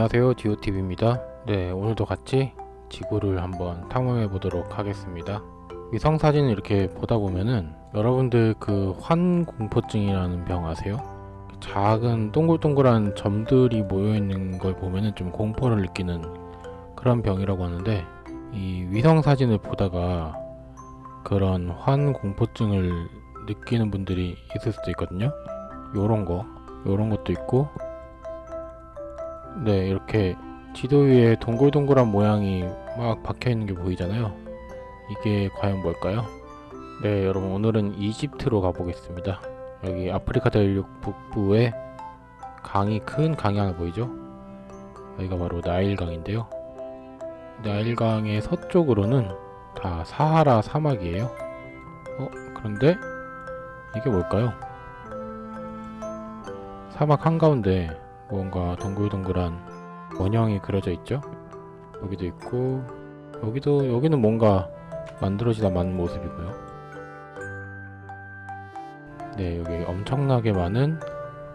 안녕하세요. 디오TV입니다. 네 오늘도 같이 지구를 한번 탐험해 보도록 하겠습니다. 위성 사진을 이렇게 보다 보면은 여러분들 그 환공포증이라는 병 아세요? 작은 동글동글한 점들이 모여있는 걸 보면은 좀 공포를 느끼는 그런 병이라고 하는데 이 위성 사진을 보다가 그런 환공포증을 느끼는 분들이 있을 수도 있거든요. 요런 거 요런 것도 있고 네 이렇게 지도 위에 동글동글한 모양이 막 박혀있는 게 보이잖아요 이게 과연 뭘까요? 네 여러분 오늘은 이집트로 가보겠습니다 여기 아프리카 대륙 북부에 강이 큰 강이 하나 보이죠? 여기가 바로 나일강인데요 나일강의 서쪽으로는 다 사하라 사막이에요 어? 그런데 이게 뭘까요? 사막 한가운데 무언가 동글동글한 원형이 그려져 있죠? 여기도 있고 여기도 여기는 뭔가 만들어지다 만 모습이고요. 네 여기 엄청나게 많은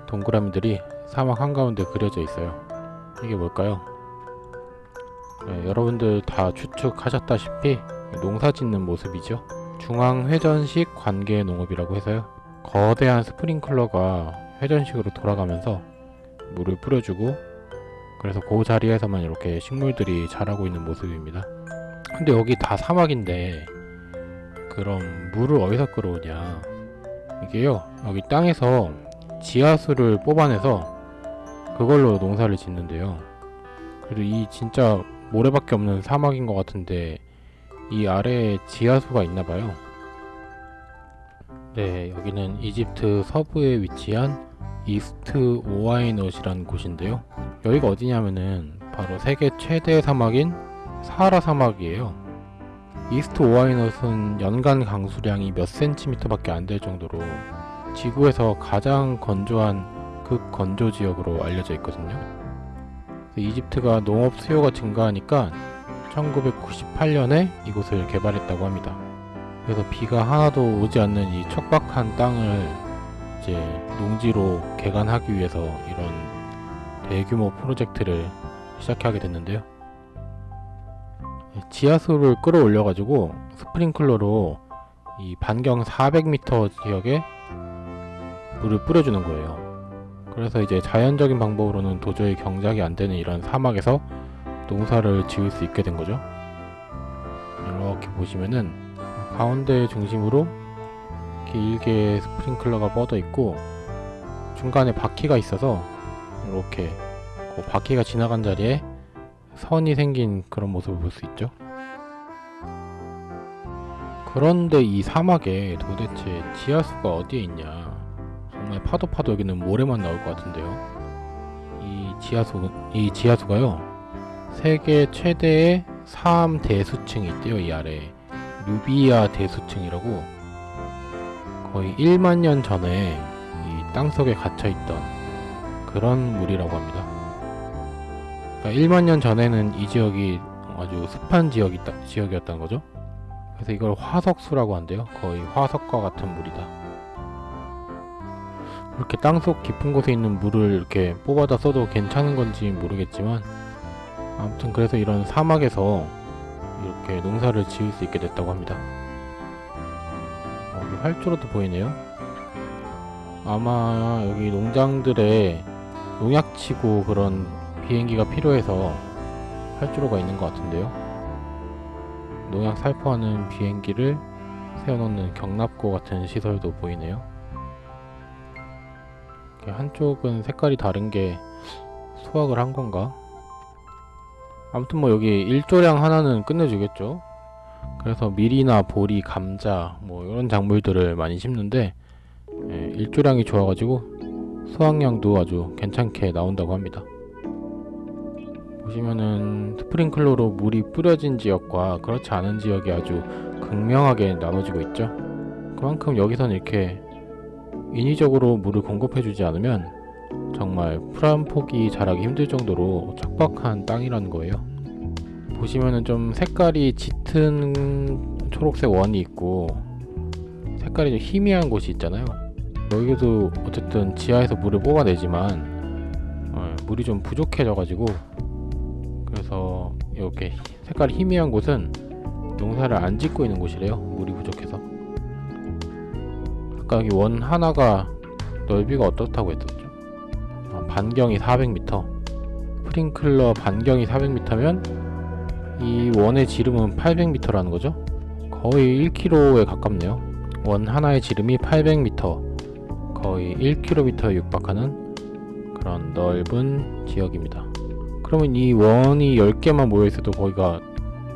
동그라미들이 사막 한가운데 그려져 있어요. 이게 뭘까요? 네, 여러분들 다 추측하셨다시피 농사 짓는 모습이죠. 중앙회전식 관계 농업이라고 해서요. 거대한 스프링클러가 회전식으로 돌아가면서 물을 뿌려주고 그래서 그 자리에서만 이렇게 식물들이 자라고 있는 모습입니다. 근데 여기 다 사막인데 그럼 물을 어디서 끌어오냐. 이게요 여기 땅에서 지하수를 뽑아내서 그걸로 농사를 짓는데요. 그래도 이 진짜 모래밖에 없는 사막인 것 같은데 이 아래에 지하수가 있나봐요. 네 여기는 이집트 서부에 위치한 이스트 오아이넛이라는 곳인데요. 여기가 어디냐면은 바로 세계 최대 사막인 사하라 사막이에요. 이스트 오아이넛은 연간 강수량이 몇 센티미터 밖에 안 될 정도로 지구에서 가장 건조한 극건조 지역으로 알려져 있거든요. 이집트가 농업 수요가 증가하니까 1998년에 이곳을 개발했다고 합니다. 그래서 비가 하나도 오지 않는 이 척박한 땅을 이제 농지로 개간하기 위해서 이런 대규모 프로젝트를 시작하게 됐는데요. 지하수를 끌어올려 가지고 스프링클러로 이 반경 400m 지역에 물을 뿌려주는 거예요. 그래서 이제 자연적인 방법으로는 도저히 경작이 안 되는 이런 사막에서 농사를 지을 수 있게 된 거죠. 이렇게 보시면은 가운데 중심으로 길게 스프링클러가 뻗어 있고 중간에 바퀴가 있어서 이렇게 그 바퀴가 지나간 자리에 선이 생긴 그런 모습을 볼 수 있죠. 그런데 이 사막에 도대체 지하수가 어디에 있냐? 정말 파도 파도 여기는 모래만 나올 것 같은데요. 이 지하수 이 지하수가요 세계 최대의 사암 대수층이 있대요 이 아래에 누비아 대수층이라고 거의 1만 년 전에 이 땅속에 갇혀있던 그런 물이라고 합니다. 그러니까 1만 년 전에는 이 지역이 아주 습한 지역이, 지역이었다는 거죠. 그래서 이걸 화석수라고 한대요. 거의 화석과 같은 물이다. 이렇게 땅속 깊은 곳에 있는 물을 이렇게 뽑아다 써도 괜찮은 건지 모르겠지만 아무튼 그래서 이런 사막에서 이렇게 농사를 지을 수 있게 됐다고 합니다. 활주로도 보이네요. 아마 여기 농장들에 농약치고 그런 비행기가 필요해서 활주로가 있는 것 같은데요. 농약 살포하는 비행기를 세워놓는 경납고 같은 시설도 보이네요. 한쪽은 색깔이 다른 게 수확을 한 건가? 아무튼 뭐 여기 일조량 하나는 끝내주겠죠 그래서 밀이나 보리, 감자 뭐 이런 작물들을 많이 심는데 예, 일조량이 좋아가지고 수확량도 아주 괜찮게 나온다고 합니다. 보시면은 스프링클러로 물이 뿌려진 지역과 그렇지 않은 지역이 아주 극명하게 나눠지고 있죠. 그만큼 여기선 이렇게 인위적으로 물을 공급해주지 않으면 정말 풀한 폭이 자라기 힘들 정도로 척박한 땅이라는 거예요. 보시면은 좀 색깔이 짙은 초록색 원이 있고 색깔이 좀 희미한 곳이 있잖아요 여기도 어쨌든 지하에서 물을 뽑아내지만 어, 물이 좀 부족해져 가지고 이렇게 색깔 희미한 곳은 농사를 안 짓고 있는 곳이래요. 물이 부족해서. 아까 여기 원 하나가 넓이가 어떻다고 했었죠? 아, 반경이 400m. 스프링클러 반경이 400m면 이 원의 지름은 800m라는 거죠. 거의 1km에 가깝네요. 원 하나의 지름이 800m. 거의 1km에 육박하는 그런 넓은 지역입니다. 그러면 이 원이 10개만 모여 있어도 거기가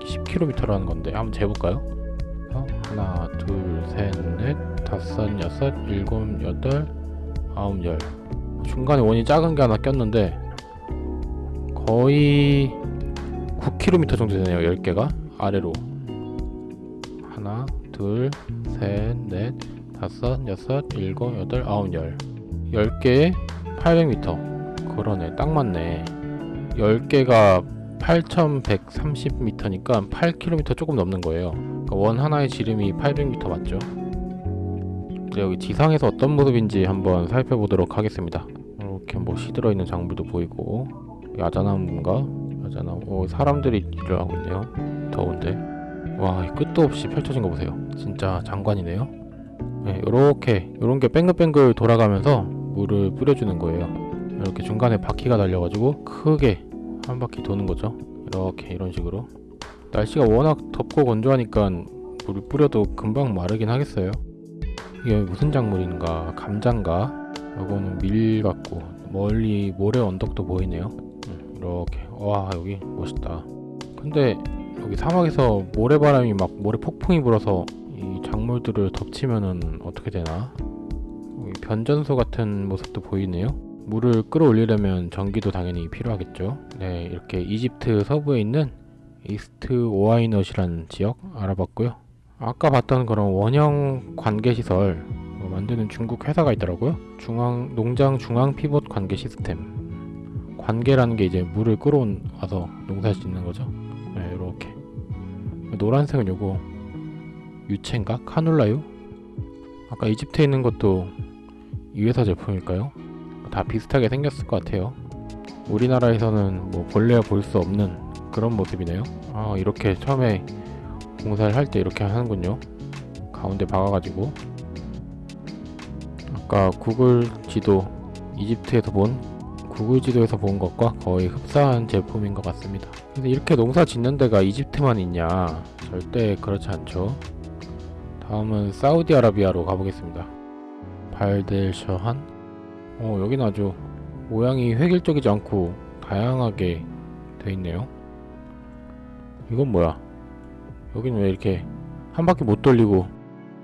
10km라는 건데 한번 재볼까요? 어? 하나, 둘, 셋, 넷, 다섯, 여섯, 일곱, 여덟, 아홉, 열. 중간에 원이 작은 게 하나 꼈는데 거의 9km 정도 되네요. 10개가 아래로. 하나, 둘, 셋, 넷, 다섯, 여섯, 일곱, 여덟, 아홉, 열. 10개에 800m. 그러네. 딱 맞네. 10개가 8130m니까 8km 조금 넘는 거예요. 그러니까 원 하나의 지름이 800m 맞죠? 여기 지상에서 어떤 모습인지 한번 살펴보도록 하겠습니다. 이렇게 뭐 시들어 있는 작물도 보이고 야자나무인가? 야자나무. 오, 사람들이 일을 하고 있네요. 더운데. 와, 이 끝도 없이 펼쳐진 거 보세요. 진짜 장관이네요. 네, 요렇게 요런 게 뱅글뱅글 돌아가면서 물을 뿌려주는 거예요. 이렇게 중간에 바퀴가 달려가지고 크게 한 바퀴 도는 거죠. 이렇게 이런 식으로. 날씨가 워낙 덥고 건조하니까 물을 뿌려도 금방 마르긴 하겠어요. 이게 무슨 작물인가? 감자인가? 요거는 밀 같고 멀리 모래 언덕도 보이네요. 음, 이렇게 와 여기 멋있다. 근데 여기 사막에서 모래바람이 막 모래 폭풍이 불어서 이 작물들을 덮치면은 어떻게 되나? 변전소 같은 모습도 보이네요. 물을 끌어올리려면 전기도 당연히 필요하겠죠. 네, 이렇게 이집트 서부에 있는 이스트 오아이넛이라는 지역 알아봤고요. 아까 봤던 그런 원형 관계 시설 뭐 만드는 중국 회사가 있더라고요. 중앙 농장 중앙 피봇 관계 시스템. 관계라는 게 이제 물을 끌어와서 농사 짓는 거죠. 네, 이렇게 노란색은 요거 유채인가 카놀라유? 아까 이집트에 있는 것도 이 회사 제품일까요? 다 비슷하게 생겼을 것 같아요. 우리나라에서는 뭐 본래야 볼 수 없는 그런 모습이네요. 아 이렇게 처음에 공사를 할 때 이렇게 하는군요. 가운데 박아가지고 아까 구글 지도 이집트에서 본 구글 지도에서 본 것과 거의 흡사한 제품인 것 같습니다. 근데 이렇게 농사 짓는 데가 이집트만 있냐? 절대 그렇지 않죠. 다음은 사우디아라비아로 가보겠습니다. 발델셔한 어 여기는 아주 모양이 획일적이지 않고 다양하게 돼 있네요. 이건 뭐야? 여기는 왜 이렇게 한 바퀴 못 돌리고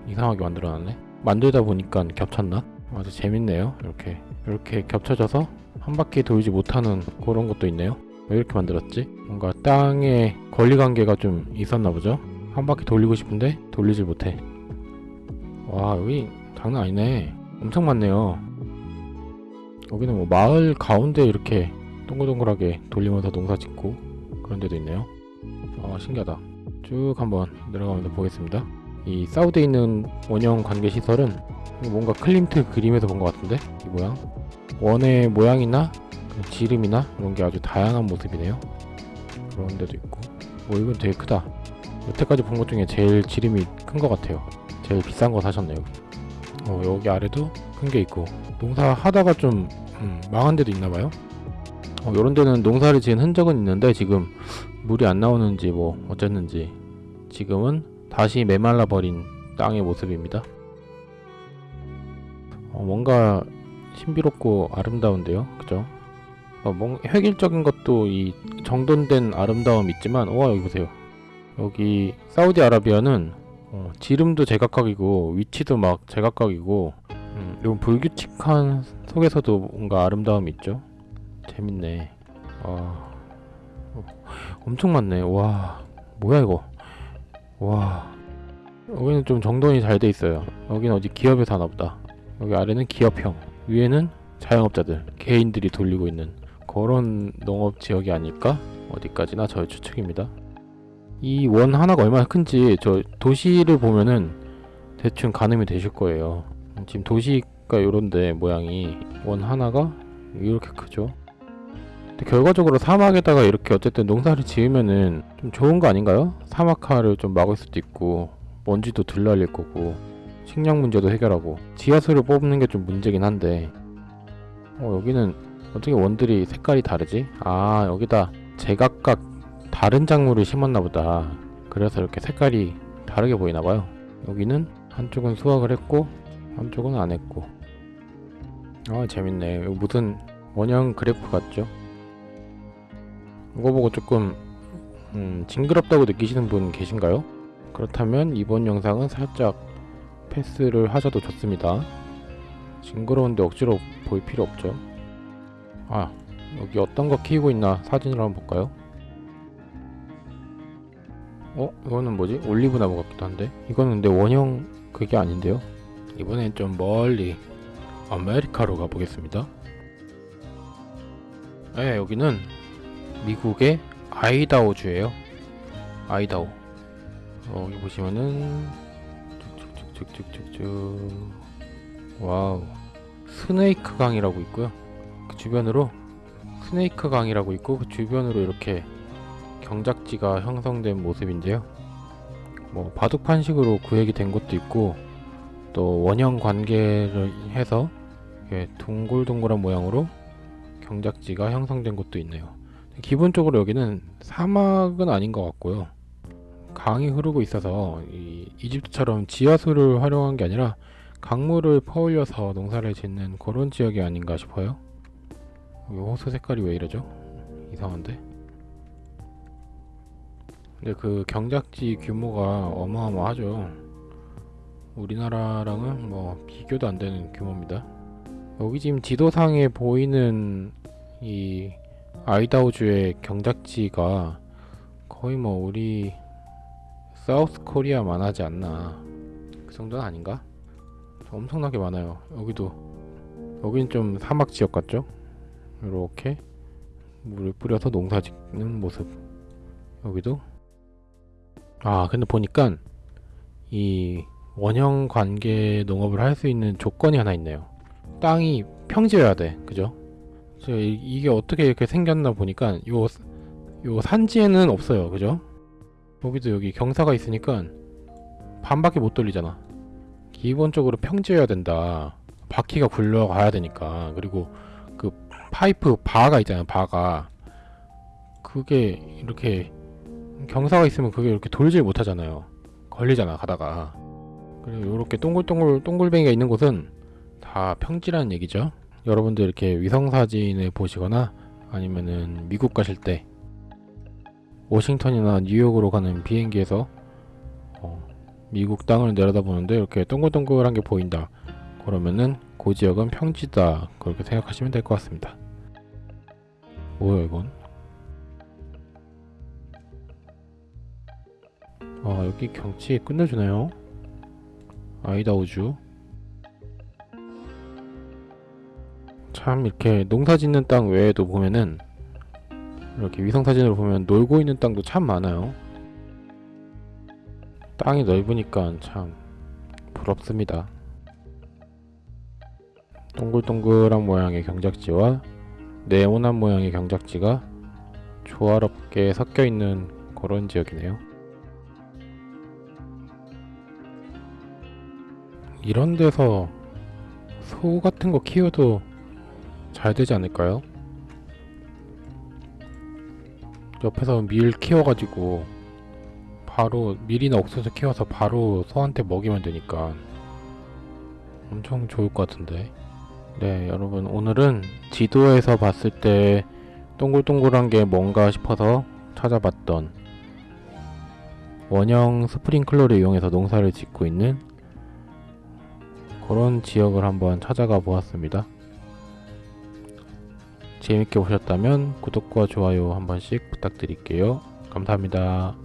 이상하게 만들어놨네? 만들다 보니까 겹쳤나? 아주 재밌네요. 이렇게 이렇게 겹쳐져서 한 바퀴 돌지 못하는 그런 것도 있네요. 왜 이렇게 만들었지? 뭔가 땅에 권리관계가 좀 있었나 보죠? 한 바퀴 돌리고 싶은데 돌리질 못해. 와 여기 장난 아니네. 엄청 많네요. 여기는 뭐 마을 가운데 이렇게 동글동글하게 돌리면서 농사 짓고 그런 데도 있네요. 아 신기하다. 쭉 한번 내려가면서 보겠습니다. 이 사우드에 있는 원형 관계 시설은 뭔가 클림트 그림에서 본 것 같은데 이 모양 원의 모양이나 그 지름이나 이런 게 아주 다양한 모습이네요. 그런 데도 있고 뭐 이건 되게 크다. 여태까지 본 것 중에 제일 지름이 큰 것 같아요. 제일 비싼 거 사셨네요. 어, 여기 아래도 큰 게 있고 농사 하다가 좀 음, 망한 데도 있나 봐요. 어, 이런 데는 농사를 지은 흔적은 있는데 지금 물이 안 나오는지 뭐 어쨌는지 지금은 다시 메말라 버린 땅의 모습입니다. 어, 뭔가 신비롭고 아름다운데요, 그죠? 어, 뭔 획일적인 것도 이 정돈된 아름다움 있지만, 와 여기 보세요. 여기 사우디아라비아는 어, 지름도 제각각이고 위치도 막 제각각이고, 음, 이런 불규칙한 속에서도 뭔가 아름다움이 있죠. 재밌네. 와, 엄청 많네. 와, 뭐야 이거? 와, 여기는 좀 정돈이 잘 돼 있어요. 여기는 어디 기업에서 하나 보다. 여기 아래는 기업형, 위에는 자영업자들, 개인들이 돌리고 있는 그런 농업 지역이 아닐까? 어디까지나 저의 추측입니다. 이 원 하나가 얼마나 큰지 저 도시를 보면은 대충 가늠이 되실 거예요. 지금 도시가 요런데 모양이 원 하나가 이렇게 크죠. 결과적으로 사막에다가 이렇게 어쨌든 농사를 지으면은 좀 좋은 거 아닌가요? 사막화를 좀 막을 수도 있고 먼지도 덜 날릴 거고 식량 문제도 해결하고 지하수를 뽑는 게 좀 문제긴 한데 어 여기는 어떻게 원들이 색깔이 다르지? 아 여기다 제각각 다른 작물을 심었나 보다 그래서 이렇게 색깔이 다르게 보이나 봐요 여기는 한쪽은 수확을 했고 한쪽은 안 했고 아 재밌네 이거 무슨 원형 그래프 같죠? 이거 보고 조금 음, 징그럽다고 느끼시는 분 계신가요? 그렇다면 이번 영상은 살짝 패스를 하셔도 좋습니다. 징그러운데 억지로 볼 필요 없죠. 아 여기 어떤 거 키우고 있나 사진을 한번 볼까요? 어? 이거는 뭐지? 올리브 나무 같기도 한데 이거는 근데 원형 그게 아닌데요? 이번엔 좀 멀리 아메리카로 가보겠습니다. 네 여기는 미국의 아이다호주예요. 아이다호. 어, 여기 보시면은 쭉쭉쭉쭉쭉쭉 wow 스네이크 강이라고 있고요. 그 주변으로 스네이크 강이라고 있고 그 주변으로 이렇게 경작지가 형성된 모습인데요. 뭐 바둑 판식으로 구획이 된 것도 있고 또 원형 관개를 해서 동글동글한 모양으로 경작지가 형성된 곳도 있네요. 기본적으로 여기는 사막은 아닌 것 같고요. 강이 흐르고 있어서 이 이집트처럼 지하수를 활용한 게 아니라 강물을 퍼올려서 농사를 짓는 그런 지역이 아닌가 싶어요. 이 호수 색깔이 왜 이러죠? 이상한데? 근데 그 경작지 규모가 어마어마하죠. 우리나라랑은 뭐 비교도 안 되는 규모입니다. 여기 지금 지도상에 보이는 이 아이다호주의 경작지가 거의 뭐 우리 사우스 코리아만 하지 않나 그 정도는 아닌가? 엄청나게 많아요 여기도 여긴 좀 사막 지역 같죠? 이렇게 물을 뿌려서 농사 짓는 모습 여기도 아 근데 보니까 이 원형 관계 농업을 할 수 있는 조건이 하나 있네요 땅이 평지여야 돼 그죠? 이- 이게 어떻게 이렇게 생겼나 보니까 요, 요 산지에는 없어요 그죠? 여기도 여기 경사가 있으니까 반밖에 못 돌리잖아. 기본적으로 평지여야 된다. 바퀴가 굴러가야 되니까. 그리고 그 파이프 바가 있잖아요 바가. 그게 이렇게 경사가 있으면 그게 이렇게 돌질 못하잖아요. 걸리잖아 가다가. 그리고 이렇게 동글동글 동글뱅이가 있는 곳은 다 평지라는 얘기죠. 여러분들 이렇게 위성사진을 보시거나 아니면은 미국 가실 때 워싱턴이나 뉴욕으로 가는 비행기에서 어, 미국 땅을 내려다보는데 이렇게 동글동글한 게 보인다. 그러면은 그 지역은 평지다. 그렇게 생각하시면 될 것 같습니다. 뭐야 이건? 아 여기 경치 끝내주네요. 아이다우주. 참 이렇게 농사 짓는 땅 외에도 보면은 이렇게 위성사진으로 보면 놀고 있는 땅도 참 많아요. 땅이 넓으니까 참 부럽습니다. 동글동글한 모양의 경작지와 네모난 모양의 경작지가 조화롭게 섞여 있는 그런 지역이네요. 이런 데서 소 같은 거 키워도 잘 되지 않을까요? 옆에서 밀 키워가지고 바로 밀이나 옥수수 키워서 바로 소한테 먹이면 되니까 엄청 좋을 것 같은데 네 여러분 오늘은 지도에서 봤을 때 동글동글한 게 뭔가 싶어서 찾아봤던 원형 스프링클러를 이용해서 농사를 짓고 있는 그런 지역을 한번 찾아가 보았습니다. 재밌게 보셨다면 구독과 좋아요 한 번씩 부탁드릴게요. 감사합니다.